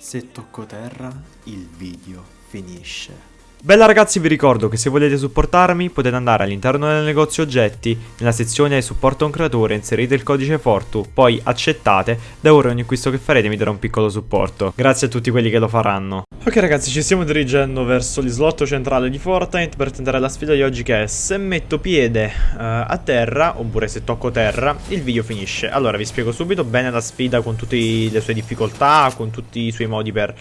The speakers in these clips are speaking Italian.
Se tocco terra, il video finisce. Bella ragazzi vi ricordo che se volete supportarmi potete andare all'interno del negozio oggetti, nella sezione supporto un creatore inserite il codice Fortu, poi accettate, da ora ogni acquisto che farete mi darà un piccolo supporto. Grazie a tutti quelli che lo faranno. Ok ragazzi ci stiamo dirigendo verso l'islotto centrale di Fortnite per tentare la sfida di oggi che è se metto piede uh, a terra, oppure se tocco terra, il video finisce. Allora vi spiego subito bene la sfida con tutte le sue difficoltà, con tutti i suoi modi per,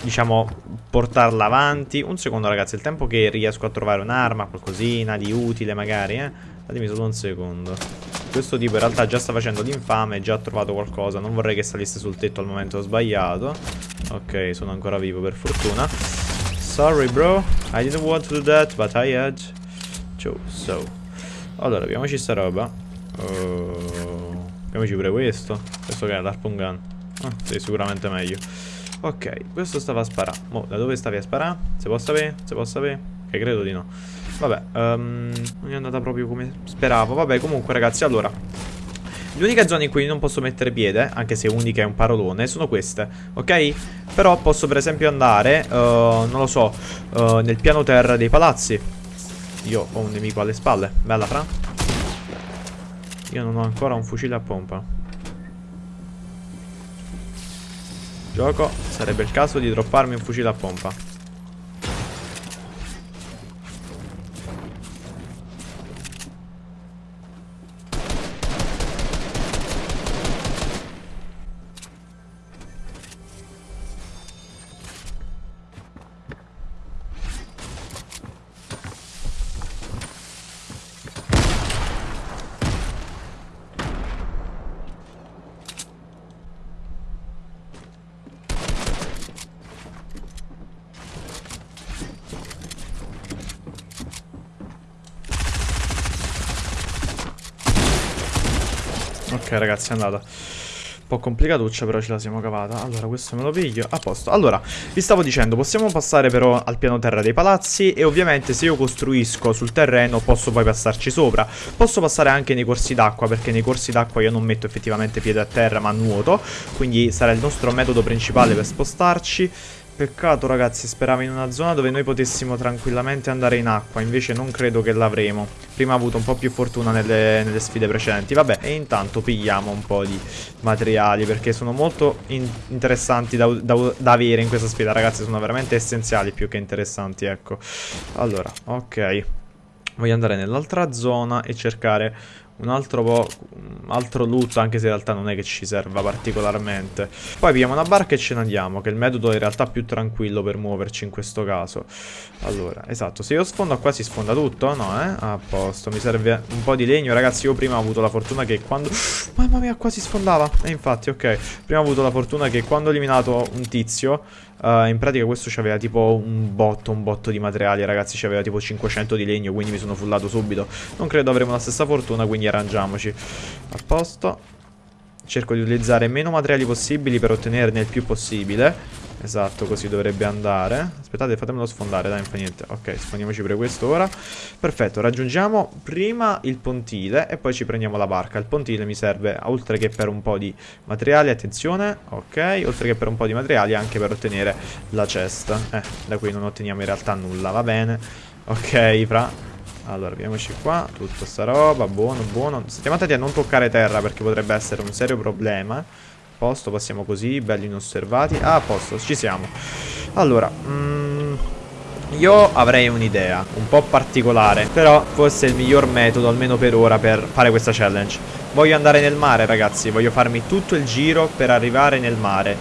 diciamo, portarla avanti. Un secondo ragazzi ragazzi, il tempo che riesco a trovare un'arma, qualcosina di utile magari, eh. Datemi solo un secondo. Questo tipo in realtà già sta facendo l'infame, già ha trovato qualcosa. Non vorrei che salisse sul tetto al momento sbagliato. Ok, sono ancora vivo per fortuna. Sorry bro, I didn't want to do that, but I had to, so. Allora, abbiamoci sta roba. Uh, abbiamoci pure questo. Questo che è l'harpoon gun. Ah, sei sicuramente meglio. Ok, questo stava a sparare. Mo, da dove stavi a sparare? Se può sapere? Se può sapere? Che credo di no. Vabbè, um, non è andata proprio come speravo. Vabbè, comunque ragazzi, allora... Le zone in cui non posso mettere piede, anche se unica è un parolone, sono queste, ok? Però posso per esempio andare, uh, non lo so, uh, nel piano terra dei palazzi. Io ho un nemico alle spalle. Bella, fra. Io non ho ancora un fucile a pompa. Gioco, sarebbe il caso di dropparmi un fucile a pompa. Ok ragazzi è andata. Un po' complicatuccia però ce la siamo cavata. Allora questo me lo piglio. A posto. Allora vi stavo dicendo Possiamo passare però al piano terra dei palazzi E ovviamente se io costruisco sul terreno Posso poi passarci sopra. Posso passare anche nei corsi d'acqua Perché nei corsi d'acqua io non metto effettivamente piede a terra Ma nuoto. Quindi sarà il nostro metodo principale per spostarci Peccato ragazzi, speravo in una zona dove noi potessimo tranquillamente andare in acqua, invece non credo che l'avremo. Prima ho avuto un po' più fortuna nelle, nelle sfide precedenti. Vabbè, e intanto pigliamo un po' di materiali perché sono molto in interessanti da, da, da avere in questa sfida, ragazzi. Sono veramente essenziali più che interessanti, ecco. Allora, ok. Voglio andare nell'altra zona e cercare un altro po' un altro loot anche se in realtà non è che ci serva particolarmente. Poi abbiamo una barca e ce ne andiamo che è il metodo in realtà più tranquillo per muoverci in questo caso. Allora esatto se io sfondo qua si sfonda tutto no eh? A posto mi serve un po' di legno. Ragazzi io prima ho avuto la fortuna che quando mamma mia qua si sfondava! E infatti ok prima ho avuto la fortuna che quando ho eliminato un tizio Uh, in pratica questo c'aveva tipo un botto, un botto di materiali ragazzi, c'aveva tipo 500 di legno, quindi mi sono fullato subito. Non credo avremo la stessa fortuna, quindi arrangiamoci. A posto. Cerco di utilizzare meno materiali possibili per ottenerne il più possibile. Esatto, così dovrebbe andare. Aspettate, fatemelo sfondare, dai, non fa niente. Ok, sfondiamoci pure questo ora. Perfetto, raggiungiamo prima il pontile e poi ci prendiamo la barca. Il pontile mi serve, oltre che per un po' di materiali, attenzione, ok, oltre che per un po' di materiali, anche per ottenere la cesta. Eh, da qui non otteniamo in realtà nulla, va bene. Ok, fra... Allora, vediamoci qua, tutta sta roba, buono, buono. Stiamo attenti a non toccare terra perché potrebbe essere un serio problema posto, passiamo così, belli inosservati. Ah, a posto, ci siamo. Allora, mm, io avrei un'idea, un po' particolare, però forse è il miglior metodo, almeno per ora, per fare questa challenge. Voglio andare nel mare, ragazzi, voglio farmi tutto il giro per arrivare nel mare.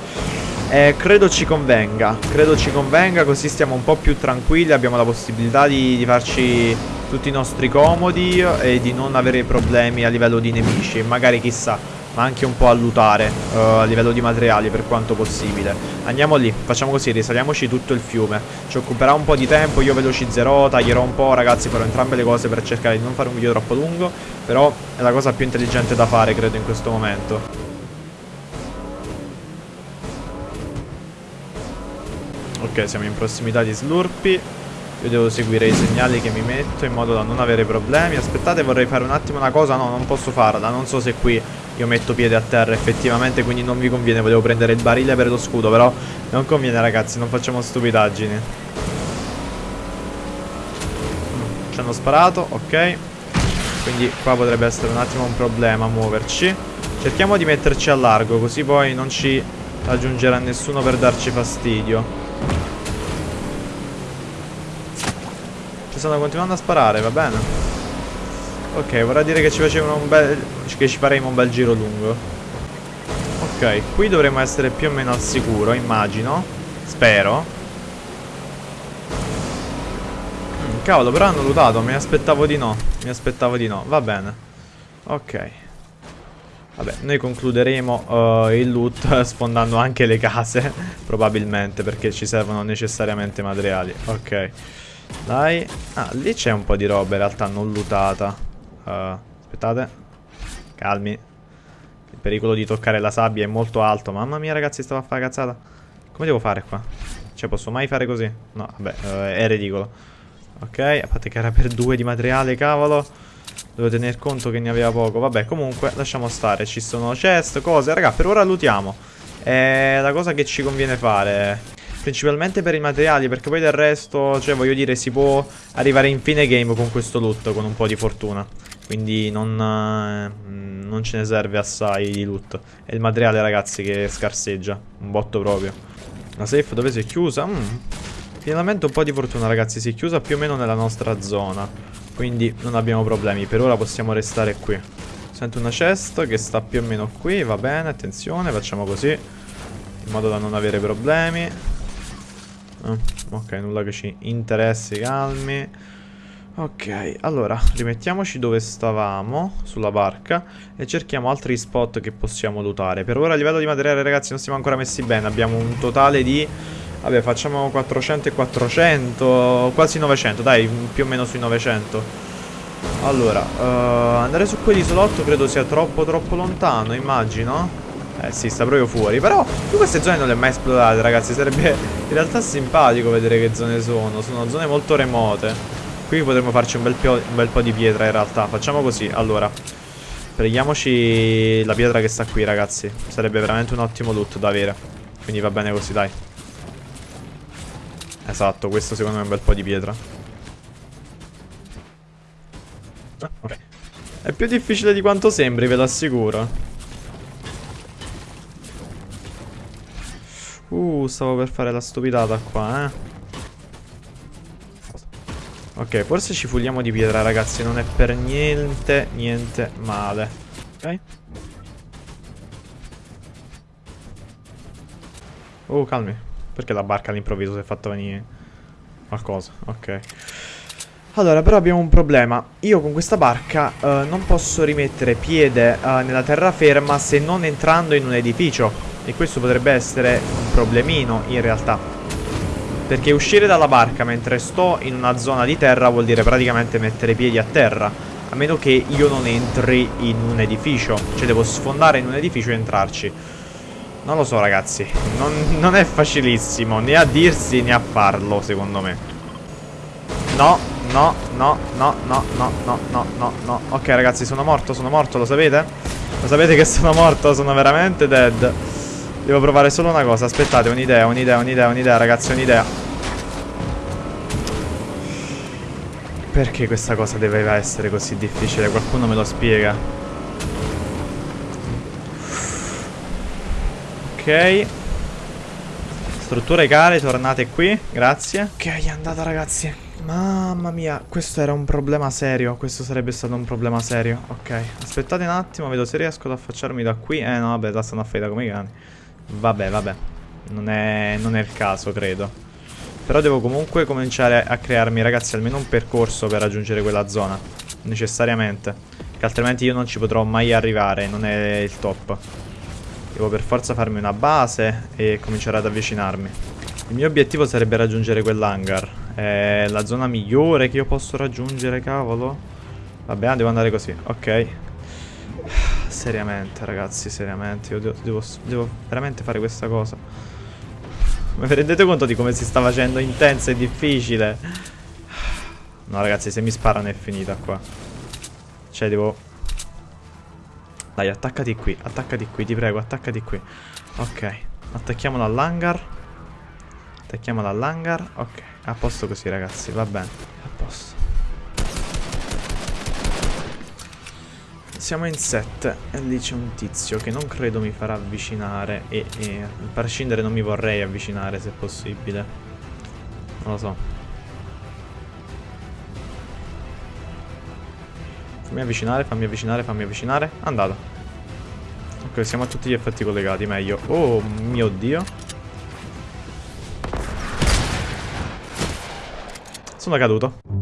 Eh, credo ci convenga, credo ci convenga, così stiamo un po' più tranquilli, abbiamo la possibilità di, di farci tutti i nostri comodi e di non avere problemi a livello di nemici. Magari chissà ma anche un po' a lutare uh, a livello di materiali per quanto possibile. Andiamo lì, facciamo così, risaliamoci tutto il fiume. Ci occuperà un po' di tempo, io velocizzerò, taglierò un po', ragazzi, farò entrambe le cose per cercare di non fare un video troppo lungo, però è la cosa più intelligente da fare, credo, in questo momento. Ok, siamo in prossimità di Slurpee. Io devo seguire i segnali che mi metto in modo da non avere problemi. Aspettate, vorrei fare un attimo una cosa. No, non posso farla. Non so se qui io metto piede a terra effettivamente, quindi non vi conviene. Volevo prendere il barile per lo scudo, però non conviene ragazzi, non facciamo stupidaggini. Ci hanno sparato, ok. Quindi qua potrebbe essere un attimo un problema muoverci. Cerchiamo di metterci a largo, così poi non ci raggiungerà nessuno per darci fastidio. Ci stanno continuando a sparare, va bene. Ok, vorrà dire che ci facevano un bel... che ci faremo un bel giro lungo. Ok, qui dovremmo essere più o meno al sicuro, immagino. Spero. Mm, cavolo, però hanno lootato, mi aspettavo di no. Mi aspettavo di no, va bene. Ok. Vabbè, noi concluderemo uh, il loot sfondando anche le case, probabilmente, perché ci servono necessariamente materiali. Ok. Dai. Ah, lì c'è un po' di roba in realtà non lootata. Uh, aspettate. Calmi. Il pericolo di toccare la sabbia è molto alto. Mamma mia, ragazzi, stavo a fare cazzata. Come devo fare qua? Cioè, posso mai fare così? No, vabbè, uh, è ridicolo. Ok, a parte che era per due di materiale, cavolo. Devo tener conto che ne aveva poco Vabbè comunque lasciamo stare Ci sono chest, cose Raga per ora lootiamo È la cosa che ci conviene fare Principalmente per i materiali Perché poi del resto Cioè voglio dire si può arrivare in fine game con questo loot Con un po' di fortuna Quindi non, eh, non ce ne serve assai di loot È il materiale ragazzi che scarseggia. Un botto proprio. La safe dove si è chiusa? Mm. Finalmente un po' di fortuna ragazzi. Si è chiusa più o meno nella nostra zona. Quindi non abbiamo problemi. Per ora possiamo restare qui. Sento una chest che sta più o meno qui. Va bene, attenzione, facciamo così. In modo da non avere problemi. Oh, Ok, nulla che ci interessi, calmi Ok, allora, rimettiamoci dove stavamo Sulla barca E cerchiamo altri spot che possiamo lootare. Per ora a livello di materiale ragazzi non siamo ancora messi bene. Abbiamo un totale di Vabbè facciamo 400 e 400 Quasi 900 dai più o meno sui 900 Allora uh, Andare su quell'isolotto credo sia troppo troppo lontano Immagino. Eh sì sta proprio fuori Però io queste zone non le ho mai esplorate ragazzi Sarebbe in realtà simpatico vedere che zone sono. Sono zone molto remote Qui potremmo farci un bel, un bel po' di pietra in realtà Facciamo così allora Prendiamoci la pietra che sta qui ragazzi Sarebbe veramente un ottimo loot da avere Quindi va bene così dai Esatto, questo secondo me è un bel po' di pietra. Ok. È più difficile di quanto sembri, ve lo assicuro. Uh, stavo per fare la stupidata qua, eh. Ok, forse ci fuliamo di pietra, ragazzi. Non è per niente, niente male. Ok. Oh, calmi. Perché la barca all'improvviso si è fatta venire qualcosa? Ok. Allora, però abbiamo un problema. Io con questa barca uh, non posso rimettere piede uh, nella terraferma se non entrando in un edificio. E questo potrebbe essere un problemino, in realtà. Perché uscire dalla barca mentre sto in una zona di terra vuol dire praticamente mettere piedi a terra. A meno che io non entri in un edificio. Cioè devo sfondare in un edificio e entrarci. Non lo so ragazzi non, non, è facilissimo Né a dirsi né a farlo secondo me No No No No No No No No No No Ok ragazzi sono morto Sono morto lo sapete? Lo sapete che sono morto Sono veramente dead Devo provare solo una cosa Aspettate un'idea Un'idea Un'idea Un'idea ragazzi Un'idea Perché questa cosa doveva essere così difficile? Qualcuno me lo spiega. Ok. Strutture care, tornate qui. Grazie. Ok, è andata ragazzi. Mamma mia, questo era un problema serio. Questo sarebbe stato un problema serio. Ok, aspettate un attimo, vedo se riesco ad affacciarmi da qui. Eh no, vabbè, la stanno affeita come i cani. Vabbè, vabbè. Non è, non è il caso, credo Però devo comunque cominciare a crearmi, ragazzi, almeno un percorso per raggiungere quella zona Necessariamente Che altrimenti io non ci potrò mai arrivare Non è il top Devo per forza farmi una base e cominciare ad avvicinarmi. Il mio obiettivo sarebbe raggiungere quell'hangar. È la zona migliore che io posso raggiungere, cavolo. Vabbè, devo andare così. Ok. Seriamente, ragazzi, seriamente. Io devo, devo, devo veramente fare questa cosa. Ma vi rendete conto di come si sta facendo intensa e difficile? No, ragazzi, se mi sparano è finita qua. Cioè, devo Dai, attaccati qui, attaccati qui, ti prego, attaccati qui. Ok, attacchiamolo all'hangar. Attacchiamolo all'hangar. Ok, a posto così, ragazzi, va bene. A Siamo in 7 e lì c'è un tizio che non credo mi farà avvicinare e, e a prescindere non mi vorrei avvicinare se possibile. Non lo so. Fammi avvicinare, fammi avvicinare, fammi avvicinare. Andato. Ok, siamo a tutti gli effetti collegati, meglio. Oh mio dio. Sono caduto.